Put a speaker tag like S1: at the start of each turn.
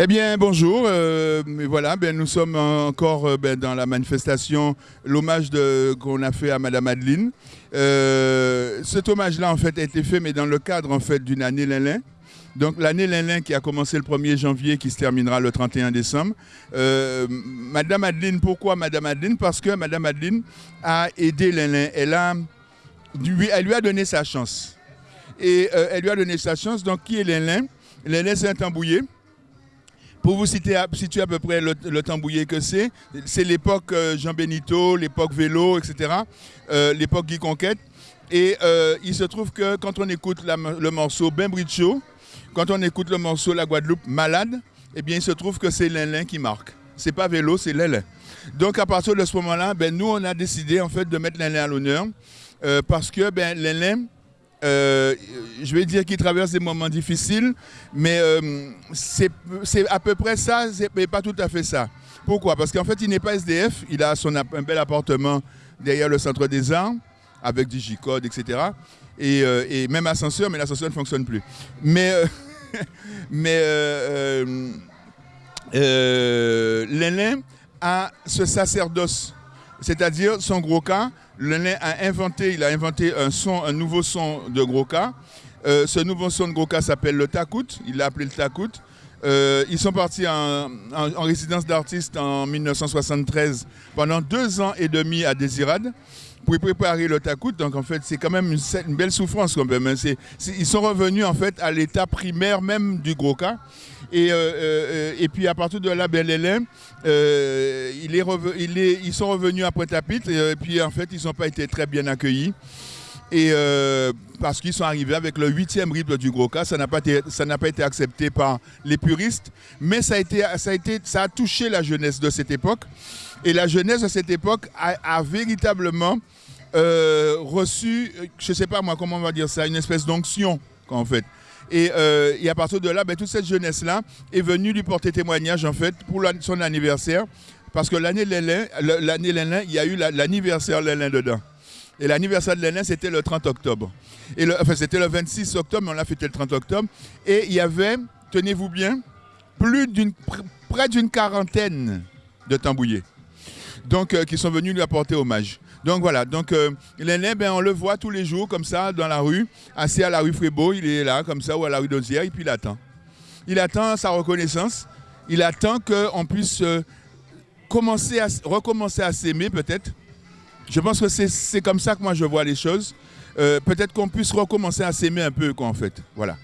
S1: Eh bien, bonjour. Euh, voilà, ben, nous sommes encore euh, ben, dans la manifestation, l'hommage qu'on a fait à Madame Adeline. Euh, cet hommage-là, en fait, a été fait, mais dans le cadre, en fait, d'une année Lélin. Donc, l'année Lélin qui a commencé le 1er janvier, qui se terminera le 31 décembre. Madame Adeline, pourquoi Madame Adeline? Parce que Madame Adeline a aidé Lélin. Elle, a, elle lui a donné sa chance. Et elle lui a donné sa chance. Donc, qui est Lélin Lélin, c'est un tambouillé. Pour vous citer, situer à peu près le, tambouillé que c'est, c'est l'époque euh, Jean Benito, l'époque vélo, etc., euh, l'époque Guy Conquête. Et euh, il se trouve que quand on écoute le morceau Ben Bricho, quand on écoute le morceau La Guadeloupe Malade, eh bien il se trouve que c'est Lin qui marque. C'est pas vélo, c'est Lin Donc à partir de ce moment-là, ben, nous on a décidé en fait de mettre Lin à l'honneur parce que ben, euh, je vais dire qu'il traverse des moments difficiles, mais euh, c'est à peu près ça, mais pas tout à fait ça. Pourquoi? Parce qu'en fait, il n'est pas SDF, il a son, un bel appartement derrière le centre des arts, avec Digicode, etc. Et, euh, et même ascenseur, mais l'ascenseur ne fonctionne plus. Mais, mais Lénin a ce sacerdoce, c'est-à-dire son gros cas, Lenin a inventé, il a inventé un son, un nouveau son de gros Euh, ce nouveau son de cas s'appelle le takout, il l'a appelé le takout. Euh, ils sont partis en, résidence d'artiste en 1973 pendant deux ans et demi à Désirade pour préparer le takout. Donc en fait, c'est quand même une, belle souffrance quand même. Ils sont revenus en fait à l'état primaire même du gros cas. Et, euh, et puis à partir de là, ben, ils sont revenus à Pointe-à-Pitre et, puis en fait, ils n'ont pas été très bien accueillis. Et parce qu'ils sont arrivés avec le huitième rythme du gros cas, ça n'a pas été, ça pas été accepté par les puristes, mais ça a touché la jeunesse de cette époque. Et la jeunesse de cette époque a, véritablement reçu, je ne sais pas moi comment on va dire ça, une espèce d'onction en fait. Euh, et, à partir de là, ben, toute cette jeunesse-là est venue lui porter témoignage en fait pour son anniversaire. Parce que l'année Lélin, l'année il y a eu l'anniversaire Lélin dedans. Et l'anniversaire de Lélin, c'était le 30 octobre. Enfin, c'était le 26 octobre, mais on l'a fêté le 30 octobre. Et il y avait, tenez-vous bien, près d'une quarantaine de tambouillés. Donc, euh, qui sont venus lui apporter hommage. Donc voilà, donc euh, ben, on le voit tous les jours comme ça dans la rue, assis à la rue Frébeau, il est là comme ça, ou à la rue d'Ozière, et puis il attend. Il attend sa reconnaissance, il attend qu'on puisse euh, recommencer à s'aimer peut-être. Je pense que c'est comme ça que moi je vois les choses. Euh, peut-être qu'on puisse recommencer à s'aimer un peu, quoi, en fait. Voilà.